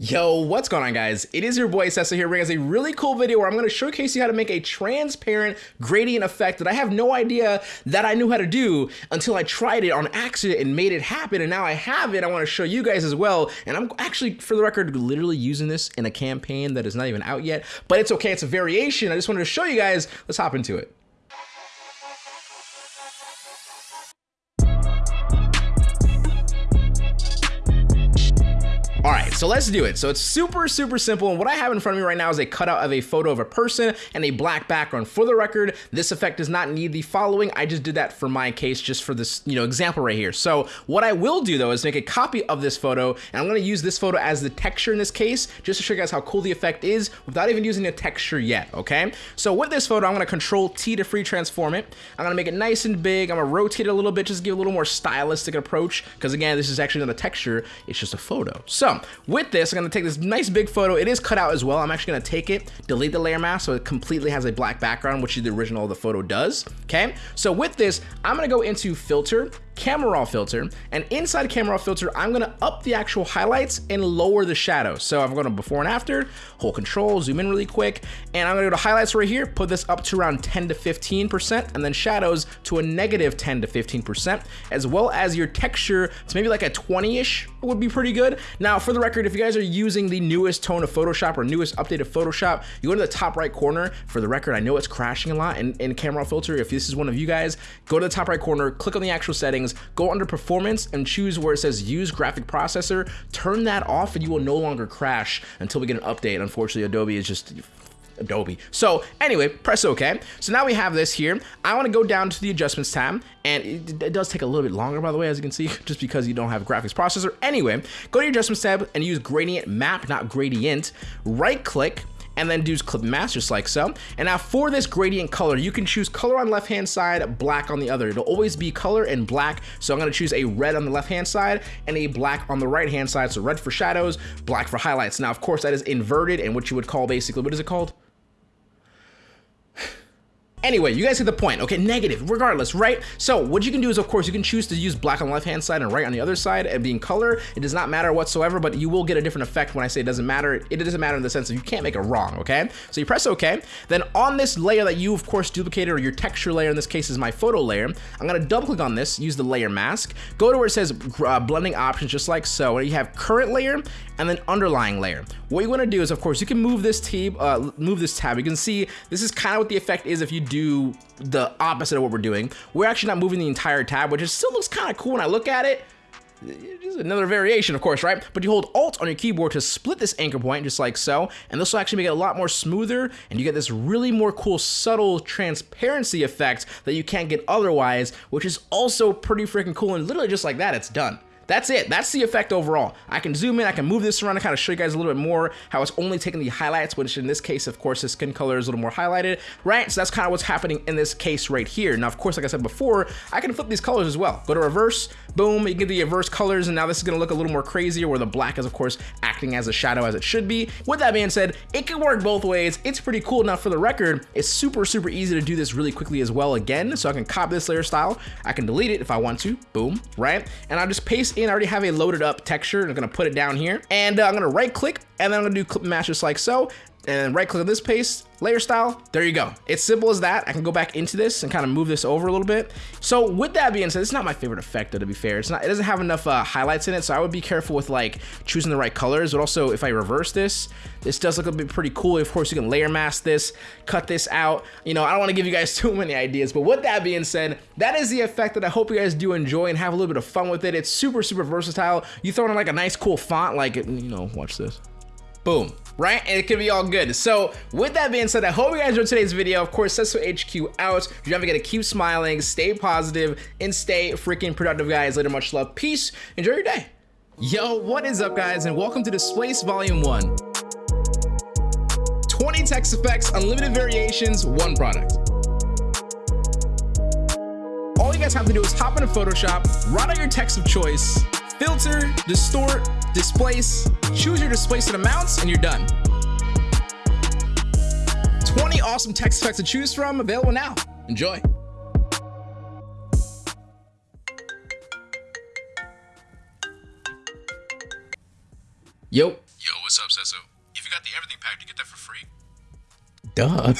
Yo, what's going on guys? It is your boy Sesso here bringing us a really cool video where I'm to showcase you how to make a transparent gradient effect that I have no idea that I knew how to do until I tried it on accident and made it happen and now I have it. I want to show you guys as well and I'm actually, for the record, literally using this in a campaign that is not even out yet, but it's okay, it's a variation. I just wanted to show you guys. Let's hop into it. So let's do it. So it's super, super simple. And what I have in front of me right now is a cutout of a photo of a person and a black background. For the record, this effect does not need the following. I just did that for my case, just for this, you know, example right here. So what I will do though is make a copy of this photo and I'm gonna use this photo as the texture in this case, just to show you guys how cool the effect is without even using a texture yet, okay? So with this photo, I'm gonna control T to free transform it. I'm gonna make it nice and big. I'm gonna rotate it a little bit, just give a little more stylistic approach. Cause again, this is actually not a texture, it's just a photo. So with this, I'm gonna take this nice big photo. It is cut out as well. I'm actually gonna take it, delete the layer mask so it completely has a black background, which is the original of the photo does, okay? So with this, I'm gonna go into filter, camera raw filter, and inside camera raw filter, I'm gonna up the actual highlights and lower the shadow. So I'm going to before and after, hold control, zoom in really quick, and I'm gonna go to highlights right here, put this up to around 10 to 15%, and then shadows to a negative 10 to 15%, as well as your texture to maybe like a 20-ish would be pretty good. Now, for the record, if you guys are using the newest tone of Photoshop or newest updated Photoshop, you go to the top right corner. For the record, I know it's crashing a lot in, in camera filter. If this is one of you guys, go to the top right corner, click on the actual settings, go under performance and choose where it says use graphic processor, turn that off and you will no longer crash until we get an update. Unfortunately, Adobe is just Adobe. So anyway, press OK. So now we have this here. I want to go down to the adjustments tab and it, it, does take a little bit longer by the way, as you can see, just because you don't have a graphics processor. Anyway, go to your adjustments tab and use gradient map, not gradient. Right click and then do clip mask just like so. And now for this gradient color, you can choose color on left hand side, black on the other. It'll always be color and black. So I'm gonna choose a red on the left hand side and a black on the right hand side. So red for shadows, black for highlights. Now, of course, that is inverted and what you would call basically, what is it called? Anyway, you guys get the point. Okay, negative, regardless, right? So what you can do is, of course, you can choose to use black on the left-hand side and right on the other side and being color. It does not matter whatsoever, but you will get a different effect when I say it doesn't matter. It doesn't matter in the sense of you can't make it wrong, okay? So you press OK. Then on this layer that you, of course, duplicated, or your texture layer, in this case is my photo layer, I'm gonna double click on this, use the layer mask, go to where it says uh, blending options, just like so. And you have current layer and then underlying layer. What you wanna do is, of course, you can move this uh, move this tab. You can see this is kind of what the effect is if you do the opposite of what we're doing. We're actually not moving the entire tab, which still looks kind of cool when I look at it. Another variation, of course, right? But you hold Alt on your keyboard to split this anchor point, just like so, and this will actually make it a lot more smoother, and you get this really more cool, subtle transparency effect that you can't get otherwise, which is also pretty freaking cool, and literally just like that, it's done. That's it. That's the effect overall. I can zoom in, I can move this around to kind of show you guys a little bit more how it's only taking the highlights, which in this case, of course, the skin color is a little more highlighted, right? So that's kind of what's happening in this case right here. Now, of course, like I said before, I can flip these colors as well. Go to reverse, boom, you get the reverse colors, and now this is gonna look a little more crazier where the black is, of course, acting as a shadow as it should be. With that being said, it can work both ways. It's pretty cool. Now, for the record, it's super, super easy to do this really quickly as well again. So I can copy this layer style. I can delete it if I want to, boom, right? And I'll just paste in, I already have a loaded up texture. I'm gonna put it down here and uh, I'm gonna right click and then I'm gonna do clip mask just like so and right click on this paste, layer style, there you go. It's simple as that. I can go back into this and kind of move this over a little bit. So with that being said, it's not my favorite effect though, to be fair. It's not, it doesn't have enough uh, highlights in it, so I would be careful with like choosing the right colors, but also if I reverse this, this does look a bit pretty cool. Of course, you can layer mask this, cut this out. You know, I don't want to give you guys too many ideas, but with that being said, that is the effect that I hope you guys do enjoy and have a little bit of fun with it. It's super, super versatile. You throw in like a nice cool font, like, you know, watch this. Boom right? And it can be all good. So with that being said, I hope you guys enjoyed today's video. Of course, Sesso HQ out. You never to keep smiling, stay positive, and stay freaking productive, guys. Later, much love. Peace. Enjoy your day. Yo, what is up, guys? And welcome to Displace Volume 1. 20 text effects, unlimited variations, one product. All you guys have to do is hop into Photoshop, write out your text of choice, filter, distort, displace, choose your displacement amounts, and you're done. 20 awesome text effects to choose from, available now. Enjoy. Yo. Yo, what's up, Sesso? If you got the everything pack, you get that for free. Duh.